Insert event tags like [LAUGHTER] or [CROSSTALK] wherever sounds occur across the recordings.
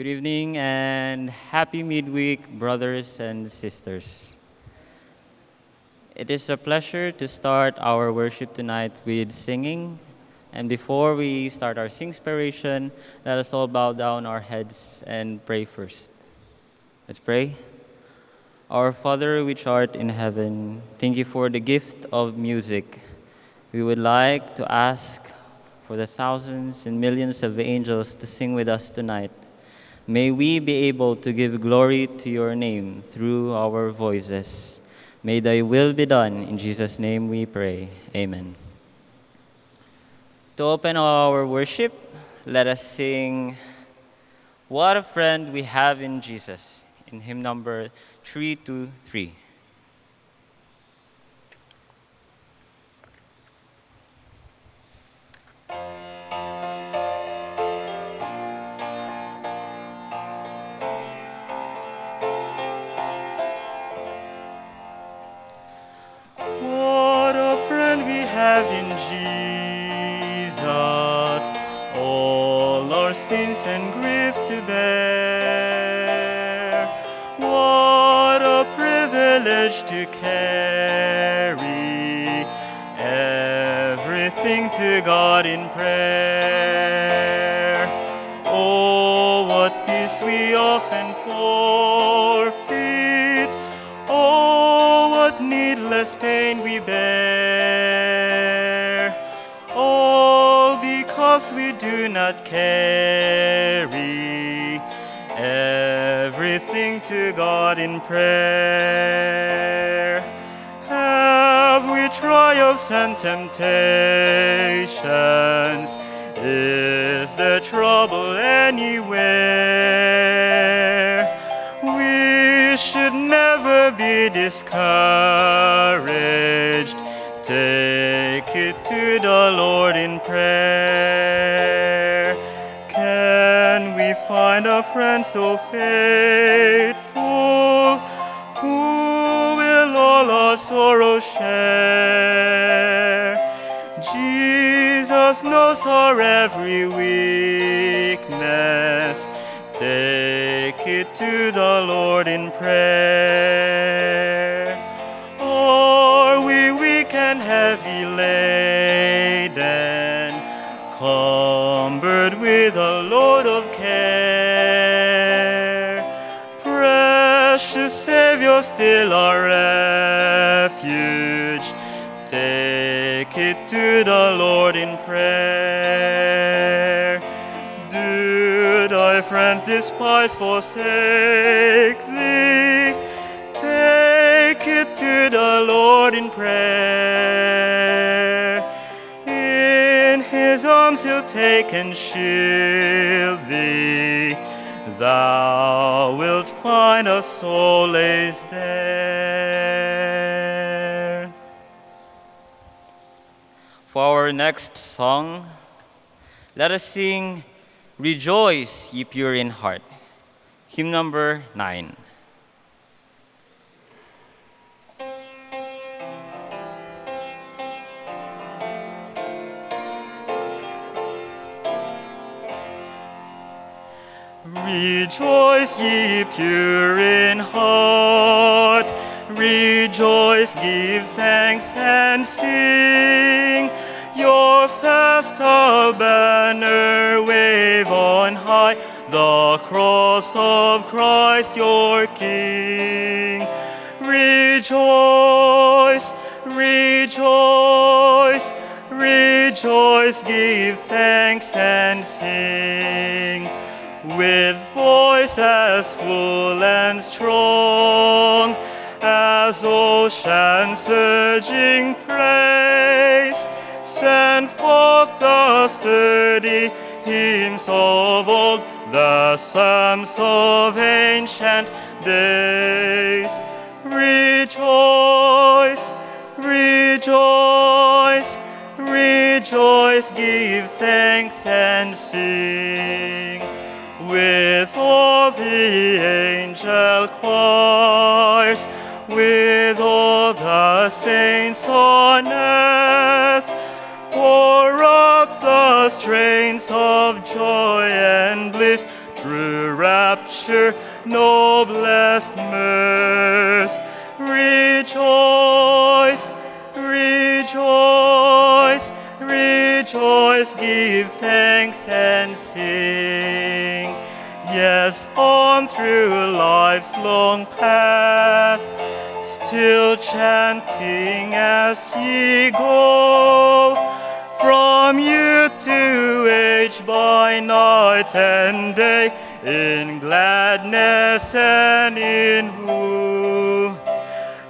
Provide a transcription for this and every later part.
Good evening and happy midweek, brothers and sisters. It is a pleasure to start our worship tonight with singing. And before we start our singspiration, let us all bow down our heads and pray first. Let's pray. Our Father, which art in heaven, thank you for the gift of music. We would like to ask for the thousands and millions of angels to sing with us tonight. May we be able to give glory to your name through our voices. May thy will be done. In Jesus' name we pray. Amen. To open our worship, let us sing What a Friend We Have in Jesus in hymn number 323. Our sins and griefs to bear. What a privilege to carry everything to God in prayer. Not carry everything to God in prayer. Have we trials and temptations? Is there trouble anywhere? We should never be discouraged. Take it to the Lord find a friend so faithful who will all our sorrows share? Jesus knows our every weakness. Take it to the Lord in prayer. Forsake thee? Take it to the Lord in prayer. In his arms he'll take and shield thee. Thou wilt find a soul solace there. For our next song, let us sing Rejoice, ye pure in heart. Hymn number 9. Rejoice, ye pure in heart. Rejoice, give thanks and sing. Your festal banner wave on high, the cross of Christ your King. Rejoice, rejoice, rejoice, give thanks and sing with voice as full and strong as ocean surging praise. Send forth the sturdy hymns of old, the psalms of ancient days. Rejoice, rejoice, rejoice, give thanks and sing with all the angel choirs, with all the saints of joy and bliss, true rapture, noblest mirth. Rejoice, rejoice, rejoice, give thanks and sing. Yes, on through life's long path, still chanting as ye go, from youth to age by night and day, in gladness and in woe.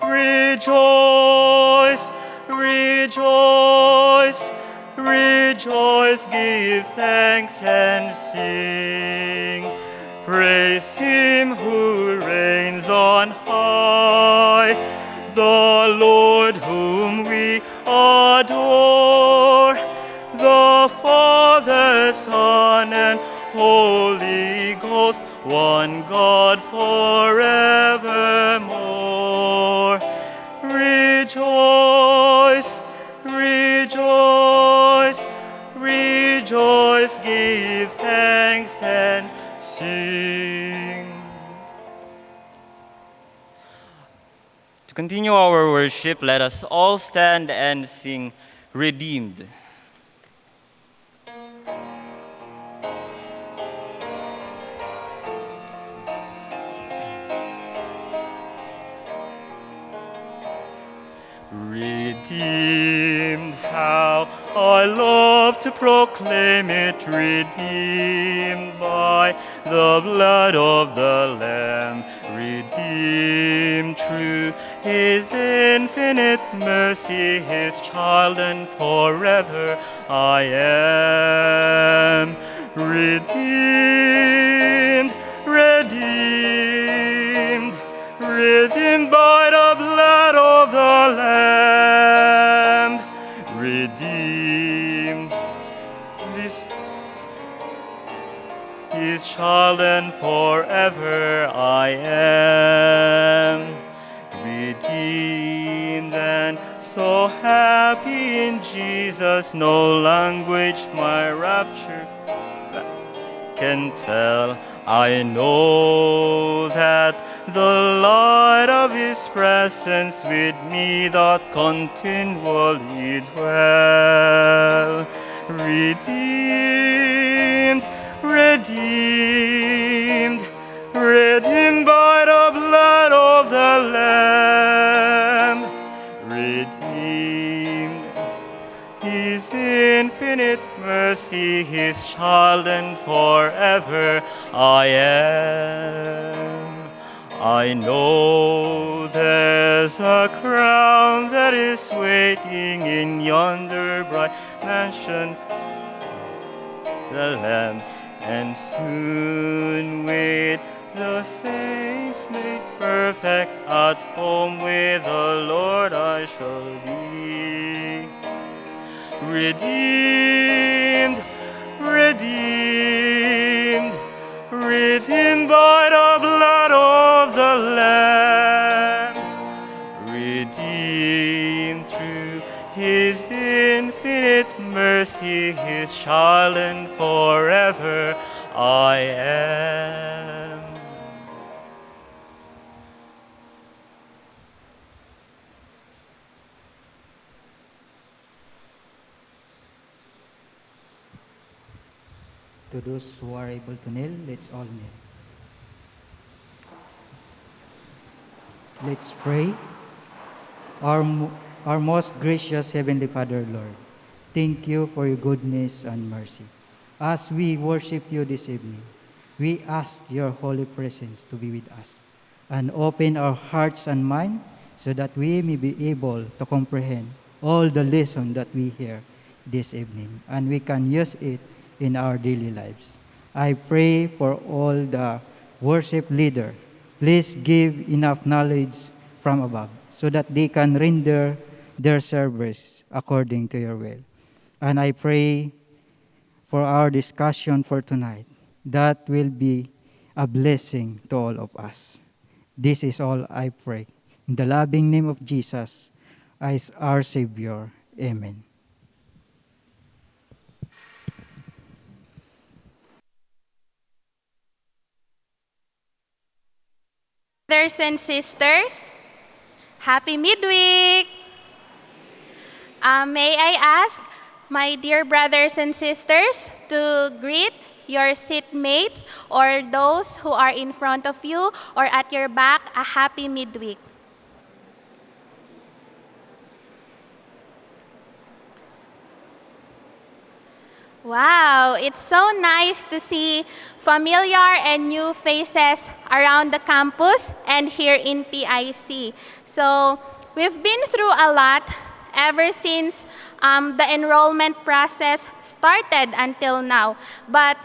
Rejoice, rejoice, rejoice, give thanks and sing. Praise him who reigns one God forevermore. Rejoice, rejoice, rejoice, give thanks and sing. To continue our worship, let us all stand and sing Redeemed. Redeemed, how I love to proclaim it, redeemed by the blood of the Lamb, redeemed true, His infinite mercy, His child, and forever I am. Redeemed, redeemed, redeemed by and forever I am. Redeemed and so happy in Jesus no language my rapture can tell. I know that the light of his presence with me doth continually dwell. Redeemed redeemed, redeemed by the blood of the Lamb, redeemed. His infinite mercy, His child, and forever I am. I know there's a crown that is waiting in yonder bright mansion the Lamb, and soon with the saints made perfect at home with the Lord I shall be. Redeemed, redeemed, redeemed by and forever I am. To those who are able to kneel, let's all kneel. Let's pray. Our, our most gracious Heavenly Father, Lord, thank you for your goodness and mercy. As we worship you this evening, we ask your holy presence to be with us and open our hearts and mind so that we may be able to comprehend all the lesson that we hear this evening and we can use it in our daily lives. I pray for all the worship leader. Please give enough knowledge from above so that they can render their service according to your will. And I pray for our discussion for tonight that will be a blessing to all of us. This is all I pray. In the loving name of Jesus, as our Savior. Amen. Brothers and sisters, happy midweek! Uh, may I ask my dear brothers and sisters to greet your seatmates or those who are in front of you or at your back a happy midweek. Wow, it's so nice to see familiar and new faces around the campus and here in PIC. So we've been through a lot ever since um, the enrollment process started until now. But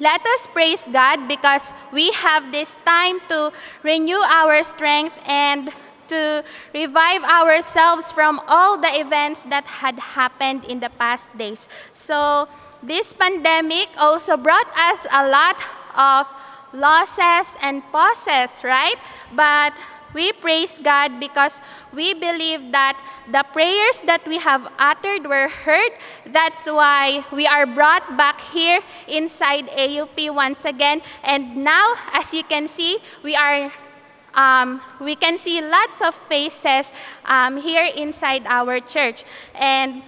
let us praise God because we have this time to renew our strength and to revive ourselves from all the events that had happened in the past days. So this pandemic also brought us a lot of losses and pauses, right? But we praise God because we believe that the prayers that we have uttered were heard. That's why we are brought back here inside AUP once again. And now, as you can see, we are um, we can see lots of faces um, here inside our church. And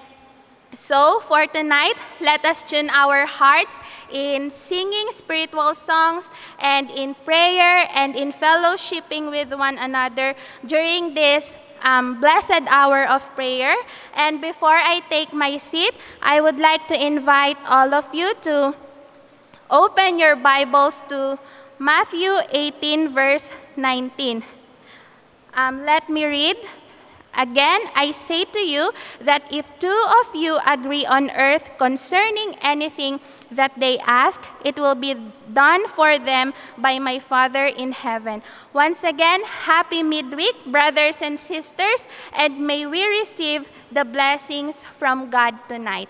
so for tonight, let us tune our hearts in singing spiritual songs and in prayer and in fellowshipping with one another during this um, blessed hour of prayer. And before I take my seat, I would like to invite all of you to open your Bibles to Matthew 18, verse 19. Um, let me read. Again, I say to you that if two of you agree on earth concerning anything that they ask, it will be done for them by my Father in heaven. Once again, happy midweek, brothers and sisters, and may we receive the blessings from God tonight.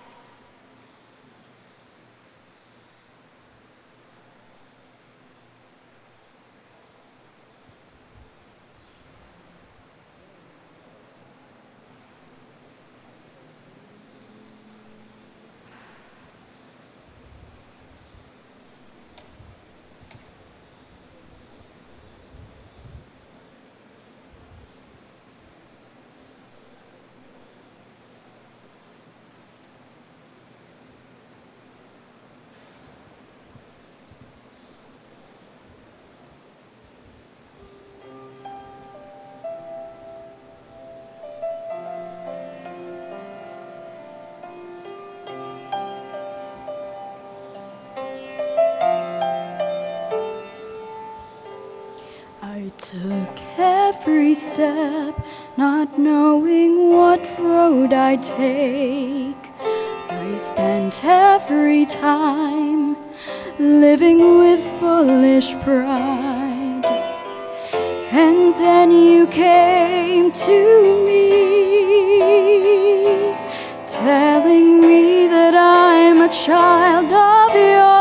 Step, not knowing what road I'd take. I spent every time living with foolish pride. And then you came to me, telling me that I'm a child of your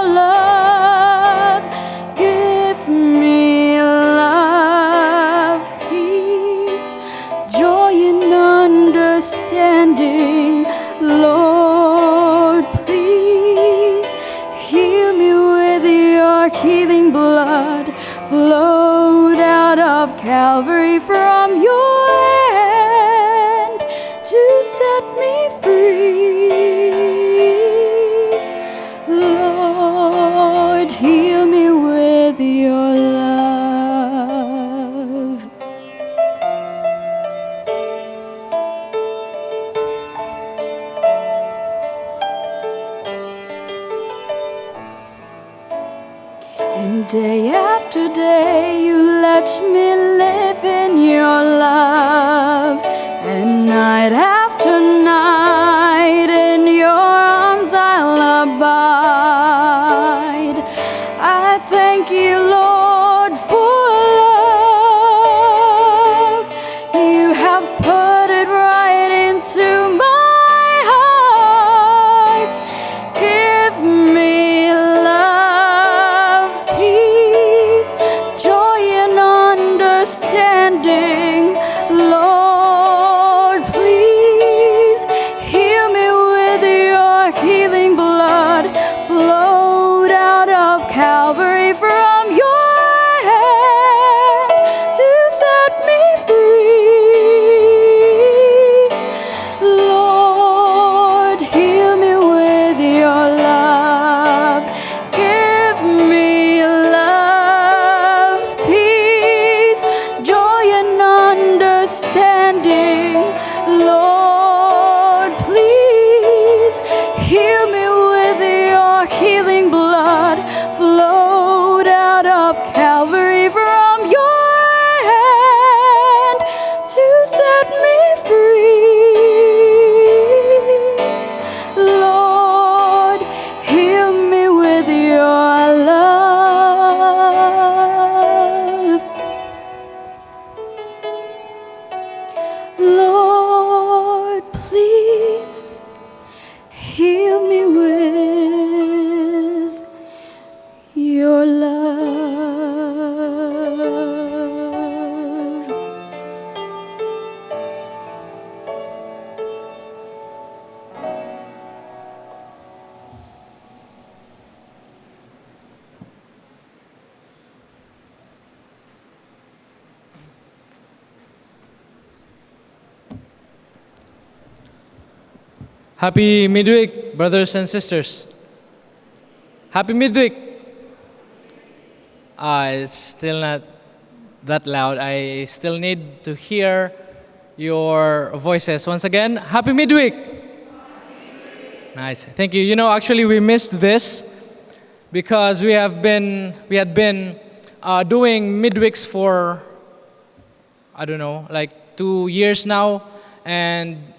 Lord, Happy midweek, brothers and sisters. Happy midweek. Ah, it's still not that loud. I still need to hear your voices. Once again, happy midweek. Nice. Thank you. You know, actually, we missed this because we have been we had been uh, doing midweeks for I don't know, like two years now, and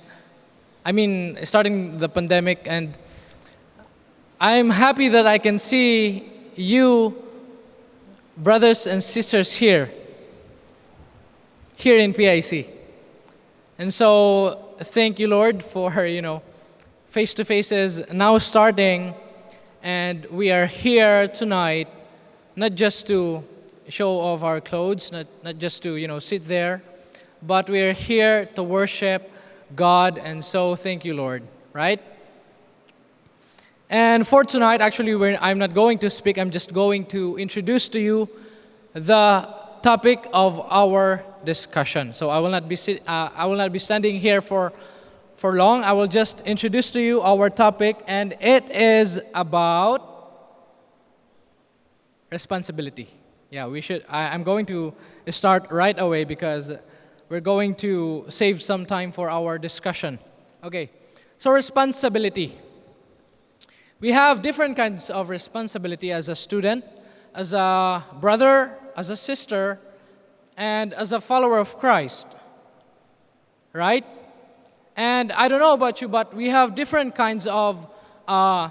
I mean, starting the pandemic, and I'm happy that I can see you, brothers and sisters, here, here in PIC. And so, thank you, Lord, for, you know, face to faces now starting, and we are here tonight, not just to show off our clothes, not, not just to, you know, sit there, but we are here to worship God, and so thank you, Lord, right? And for tonight, actually, I'm not going to speak, I'm just going to introduce to you the topic of our discussion. So I will not be, sit, uh, I will not be standing here for, for long. I will just introduce to you our topic, and it is about responsibility. Yeah, we should. I, I'm going to start right away because we're going to save some time for our discussion. Okay, so responsibility. We have different kinds of responsibility as a student, as a brother, as a sister, and as a follower of Christ. Right? And I don't know about you, but we have different kinds of uh,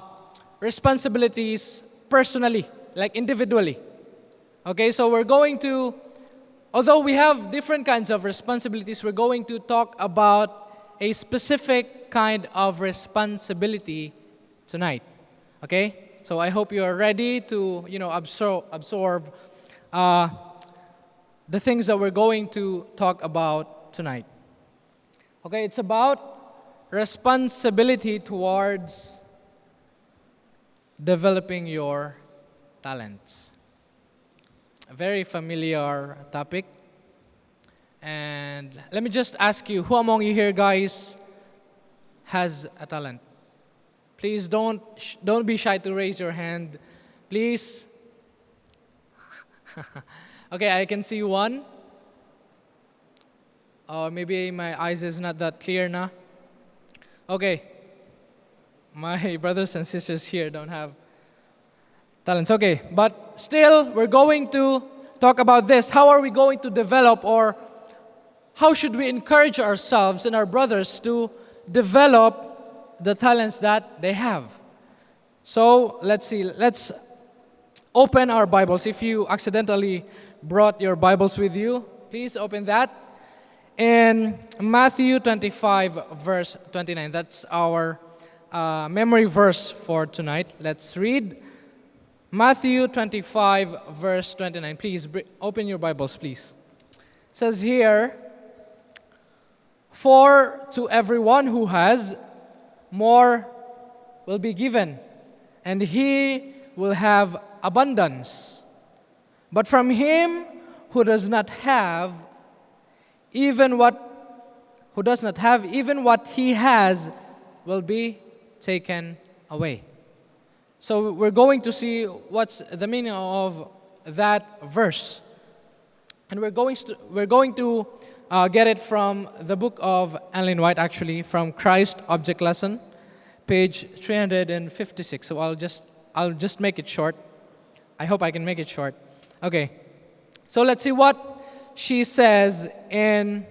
responsibilities personally, like individually. Okay, so we're going to, although we have different kinds of responsibilities, we're going to talk about a specific kind of responsibility tonight. Okay, so I hope you are ready to, you know, absorb, absorb uh, the things that we're going to talk about tonight. Okay, it's about responsibility towards developing your talents. A very familiar topic. And let me just ask you who among you here, guys, has a talent? Please don't, don't be shy to raise your hand. Please. [LAUGHS] okay, I can see one. Or maybe my eyes is not that clear now. Okay. My [LAUGHS] brothers and sisters here don't have talents. Okay, but still, we're going to talk about this. How are we going to develop, or how should we encourage ourselves and our brothers to develop the talents that they have? So let's see. Let's open our Bibles. If you accidentally brought your Bibles with you, please open that. In Matthew 25, verse 29, that's our uh, memory verse for tonight. Let's read Matthew 25, verse 29. Please open your Bibles, please. It says here, For to everyone who has, more will be given, and he will have abundance. But from him who does not have, even what who does not have, even what he has will be taken away. So we're going to see what's the meaning of that verse. And we're going to, we're going to uh, get it from the book of Ellen White, actually, from Christ Object Lesson, page 356. So I'll just, I'll just make it short. I hope I can make it short. Okay. So let's see what she says in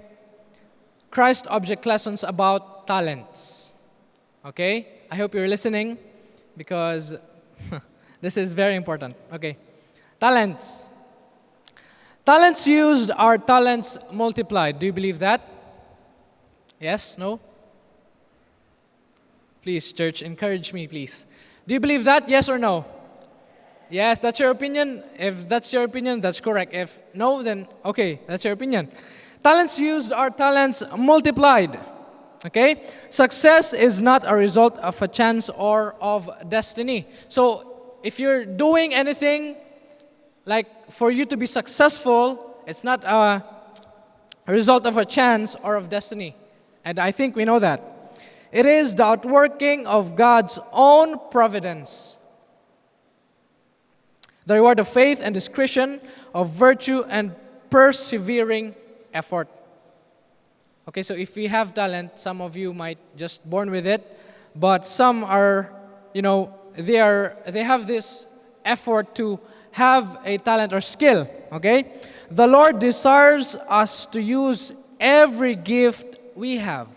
Christ Object Lessons about talents. Okay? I hope you're listening because [LAUGHS] this is very important. Okay. Talents. Talents used are talents multiplied. Do you believe that? Yes? No? Please, church, encourage me, please. Do you believe that? Yes or no? Yes, that's your opinion. If that's your opinion, that's correct. If no, then okay, that's your opinion. Talents used are talents multiplied. Okay? Success is not a result of a chance or of destiny. So, if you're doing anything like for you to be successful, it's not a, result of a chance or of destiny. And I think we know that. It is the outworking of God's own providence. The reward of faith and discretion, of virtue and persevering effort. Okay, so if we have talent, some of you might just born with it, but some are, you know, they are they have this effort to have a talent or skill, okay? The Lord desires us to use every gift we have.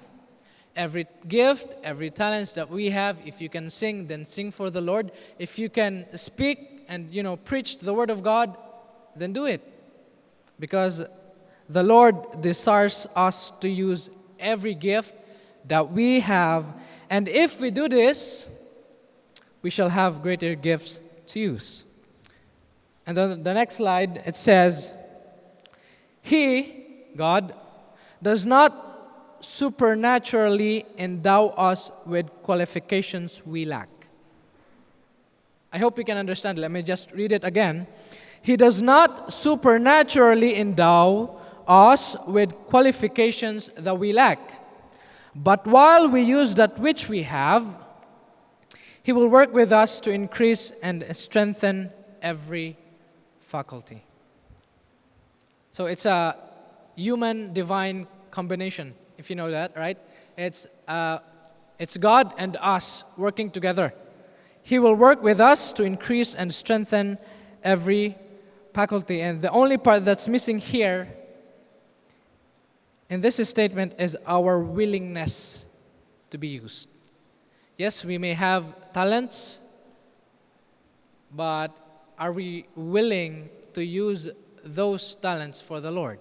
Every gift, every talents that we have, if you can sing, then sing for the Lord. If you can speak and, you know, preach the word of God, then do it. Because the Lord desires us to use every gift that we have. And if we do this, we shall have greater gifts to use. And then the next slide, it says, He, God, does not supernaturally endow us with qualifications we lack. I hope you can understand. Let me just read it again. He does not supernaturally endow us with qualifications that we lack. But while we use that which we have, He will work with us to increase and strengthen every faculty. So it's a human divine combination, if you know that, right? It's, uh, it's God and us working together. He will work with us to increase and strengthen every faculty. And the only part that's missing here in this statement is our willingness to be used. Yes, we may have talents, but are we willing to use those talents for the Lord?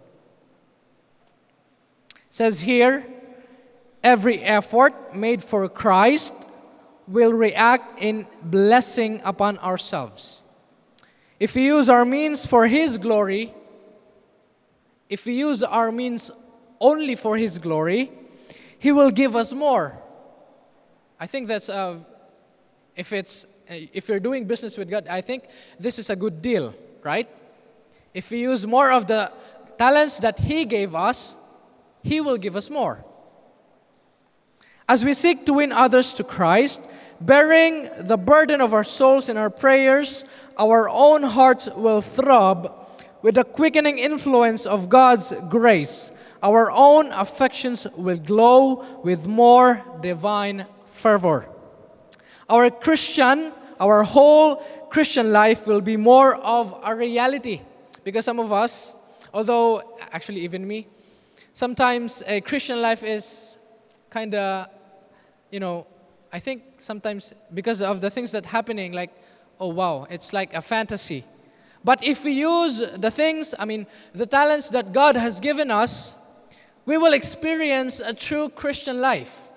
It says here, every effort made for Christ will react in blessing upon ourselves. If we use our means for His glory, if we use our means only for His glory, He will give us more. I think that's, uh, if it's, uh, if you're doing business with God, I think this is a good deal, right? If we use more of the talents that He gave us, He will give us more. As we seek to win others to Christ, bearing the burden of our souls in our prayers, our own hearts will throb with the quickening influence of God's grace our own affections will glow with more divine fervor. Our Christian, our whole Christian life will be more of a reality. Because some of us, although actually even me, sometimes a Christian life is kind of, you know, I think sometimes because of the things that happening, like, oh wow, it's like a fantasy. But if we use the things, I mean, the talents that God has given us we will experience a true Christian life.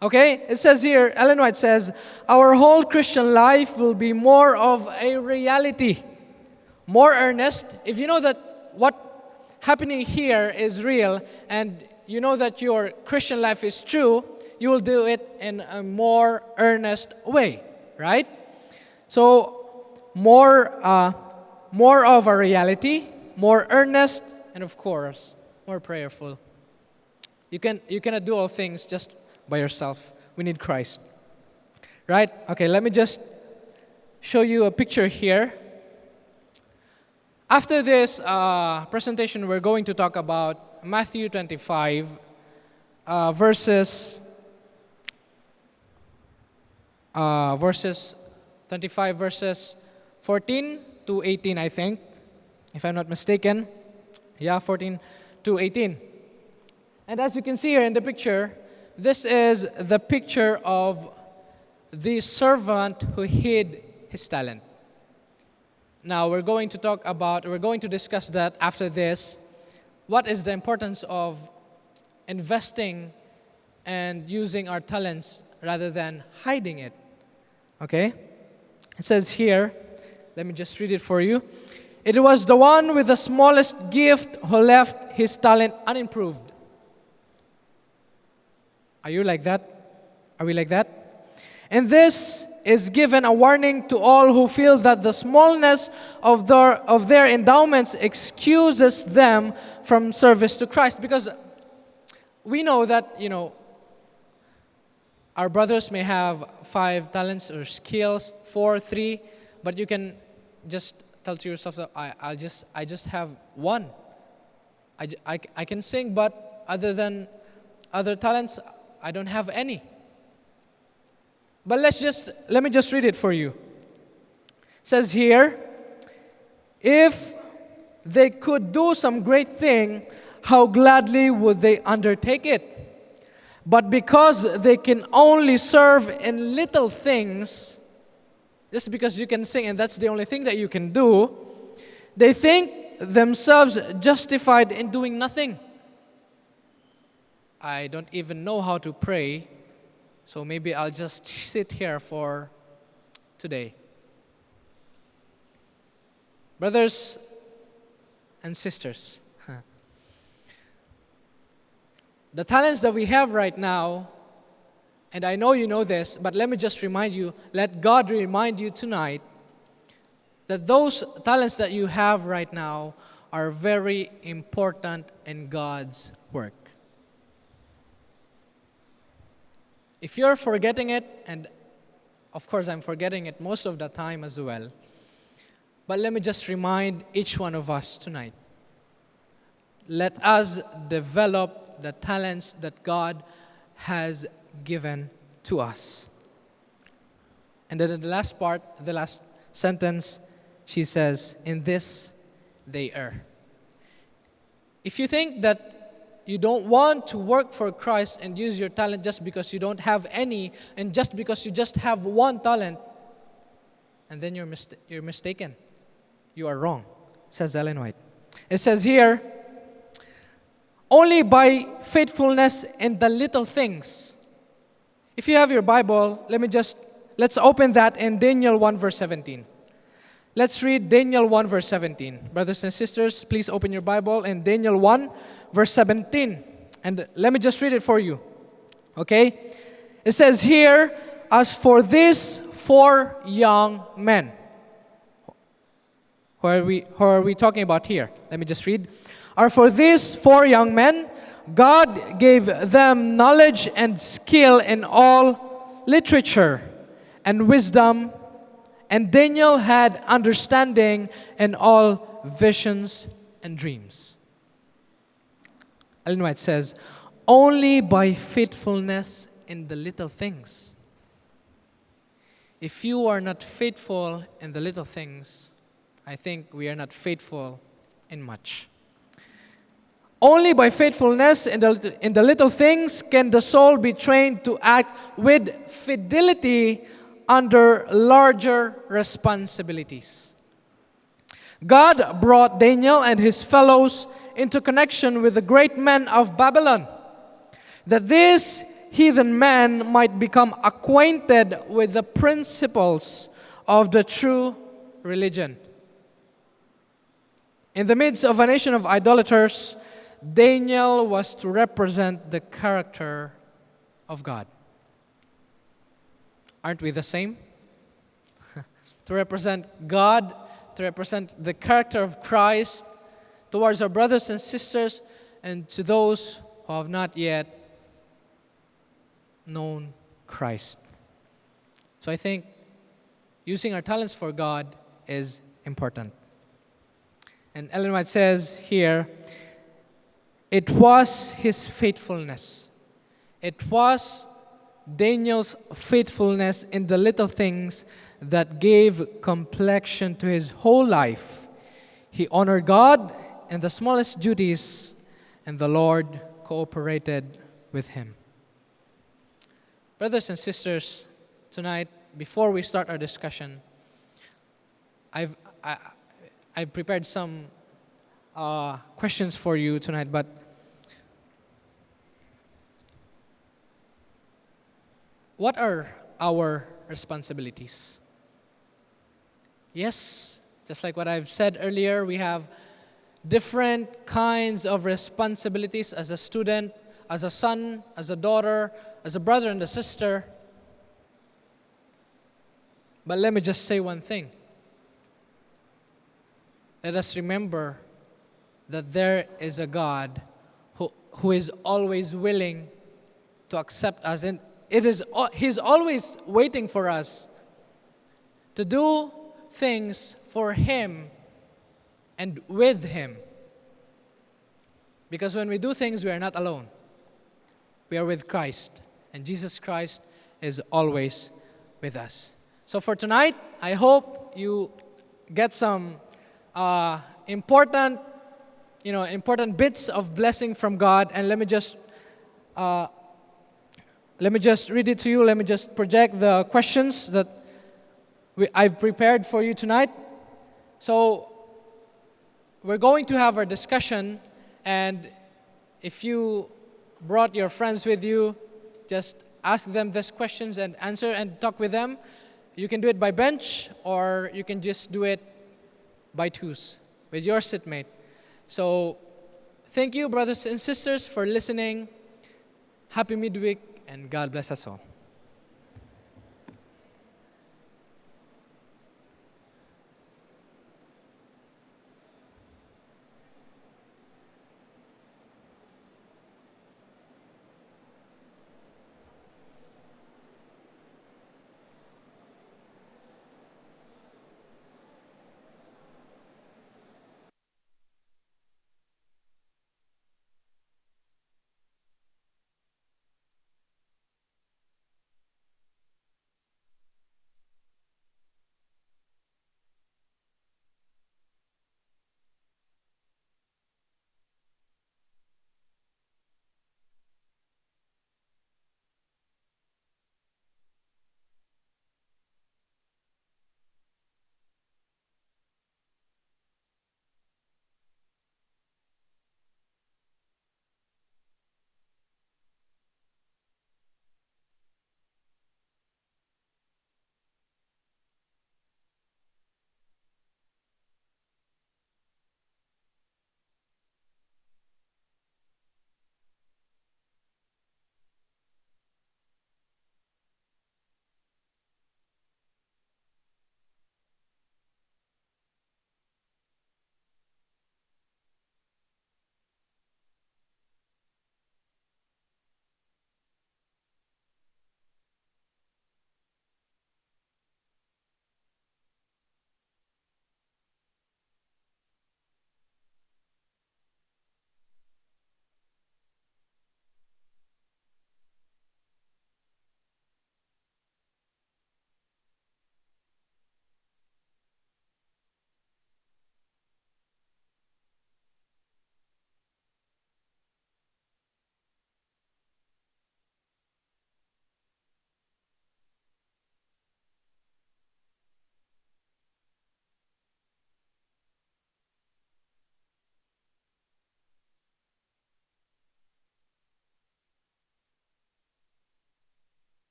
Okay? It says here, Ellen White says, our whole Christian life will be more of a reality, more earnest. If you know that what happening here is real and you know that your Christian life is true, you will do it in a more earnest way, right? So, more, uh, more of a reality, more earnest, and of course, more prayerful. You, can, you cannot do all things just by yourself. We need Christ. Right? Okay, let me just show you a picture here. After this uh, presentation, we're going to talk about Matthew 25, uh, verses uh, verses 25 verses 14 to 18, I think, if I'm not mistaken. Yeah, 14 to 18. And as you can see here in the picture, this is the picture of the servant who hid his talent. Now, we're going to talk about, we're going to discuss that after this. What is the importance of investing and using our talents rather than hiding it? Okay? It says here, let me just read it for you. It was the one with the smallest gift who left his talent unimproved. Are you like that? Are we like that? And this is given a warning to all who feel that the smallness of their, of their endowments excuses them from service to Christ. Because we know that, you know, our brothers may have five talents or skills, four, three, but you can just tell to yourself that I, I just I just have one. I, I, I can sing, but other than other talents, I don't have any. But let's just let me just read it for you. It says here, if they could do some great thing, how gladly would they undertake it? But because they can only serve in little things, just because you can sing and that's the only thing that you can do, they think themselves justified in doing nothing. I don't even know how to pray, so maybe I'll just [LAUGHS] sit here for today. Brothers and sisters, [LAUGHS] the talents that we have right now, and I know you know this, but let me just remind you, let God remind you tonight that those talents that you have right now are very important in God's work. If you're forgetting it, and of course I'm forgetting it most of the time as well, but let me just remind each one of us tonight. Let us develop the talents that God has given to us. And then in the last part, the last sentence, she says, In this they err. If you think that you don't want to work for Christ and use your talent just because you don't have any and just because you just have one talent, and then you're, mist- you're mistaken. You are wrong, says Ellen White. It says here, only by faithfulness in the little things. If you have your Bible, let me just, let's open that in Daniel 1 verse 17. Let's read Daniel 1 verse 17. Brothers and sisters, please open your Bible in Daniel 1 verse 17. And let me just read it for you. Okay? It says here, as for these four young men. Who are we, who are we talking about here? Let me just read. Are for these four young men, God gave them knowledge and skill in all literature and wisdom, and Daniel had understanding in all visions and dreams. Ellen White says, only by faithfulness in the little things. If you are not faithful in the little things, I think we are not faithful in much. Only by faithfulness in the, in the little things can the soul be trained to act with fidelity under larger responsibilities. God brought Daniel and his fellows into connection with the great men of Babylon, that this heathen man might become acquainted with the principles of the true religion. In the midst of a nation of idolaters, Daniel was to represent the character of God. Aren't we the same? [LAUGHS] to represent God, to represent the character of Christ, towards our brothers and sisters and to those who have not yet known Christ. So I think using our talents for God is important. And Ellen White says here, it was his faithfulness. It was Daniel's faithfulness in the little things that gave complexion to his whole life. He honored God in the smallest duties, and the Lord cooperated with him. Brothers and sisters, tonight, before we start our discussion, I've, I, I've prepared some uh, questions for you tonight, but what are our responsibilities? Yes, just like what I've said earlier, we have different kinds of responsibilities as a student, as a son, as a daughter, as a brother and a sister. But let me just say one thing. Let us remember that there is a God who, who is always willing to accept us. And it is, He's always waiting for us to do things for Him and with Him. Because when we do things, we are not alone. We are with Christ, and Jesus Christ is always with us. So for tonight, I hope you get some uh, important, you know, important bits of blessing from God. And let me just, uh, let me just read it to you. Let me just project the questions that we, I've prepared for you tonight. So we're going to have our discussion, and if you brought your friends with you, just ask them these questions and answer and talk with them. You can do it by bench, or you can just do it by twos with your sitmate. So, thank you, brothers and sisters, for listening. Happy midweek, and God bless us all.